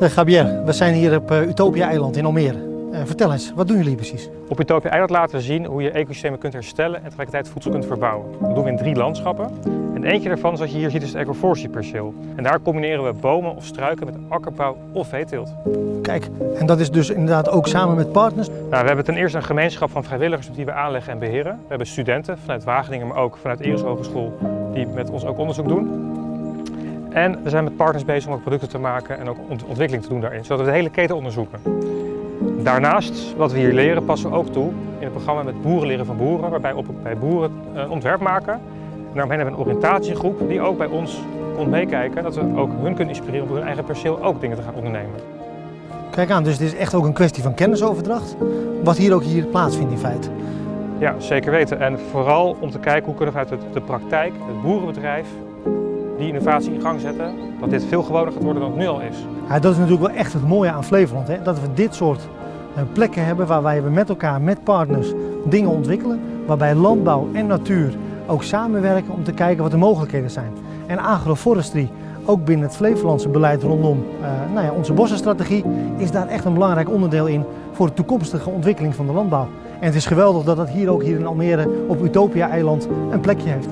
Uh, Javier, we zijn hier op uh, Utopia-eiland in Almere. Uh, vertel eens, wat doen jullie precies? Op Utopia Eiland laten we zien hoe je ecosystemen kunt herstellen en tegelijkertijd voedsel kunt verbouwen. Dat doen we in drie landschappen. En eentje daarvan, zoals je hier ziet, is het agroforestry-perceel. En daar combineren we bomen of struiken met akkerbouw of veeteelt. Kijk, en dat is dus inderdaad ook samen met partners? Nou, we hebben ten eerste een gemeenschap van vrijwilligers die we aanleggen en beheren. We hebben studenten vanuit Wageningen, maar ook vanuit Eres Hogeschool, die met ons ook onderzoek doen. En we zijn met partners bezig om ook producten te maken en ook ontwikkeling te doen daarin, zodat we de hele keten onderzoeken. Daarnaast, wat we hier leren, passen we ook toe in het programma met Boeren leren van boeren, waarbij we bij boeren een ontwerp maken. En daaromheen hebben we een oriëntatiegroep die ook bij ons komt meekijken, dat we ook hun kunnen inspireren om op hun eigen perceel ook dingen te gaan ondernemen. Kijk aan, dus het is echt ook een kwestie van kennisoverdracht, wat hier ook hier plaatsvindt in feite. Ja, zeker weten. En vooral om te kijken hoe kunnen we vanuit de praktijk, het boerenbedrijf, die innovatie in gang zetten, dat dit veel gewoner gaat worden dan het nu al is. Ja, dat is natuurlijk wel echt het mooie aan Flevoland, hè? dat we dit soort eh, plekken hebben waarbij we met elkaar, met partners, dingen ontwikkelen, waarbij landbouw en natuur ook samenwerken om te kijken wat de mogelijkheden zijn. En agroforestry, ook binnen het Flevolandse beleid rondom uh, nou ja, onze bossenstrategie, is daar echt een belangrijk onderdeel in voor de toekomstige ontwikkeling van de landbouw. En het is geweldig dat dat hier ook hier in Almere op Utopia-eiland een plekje heeft.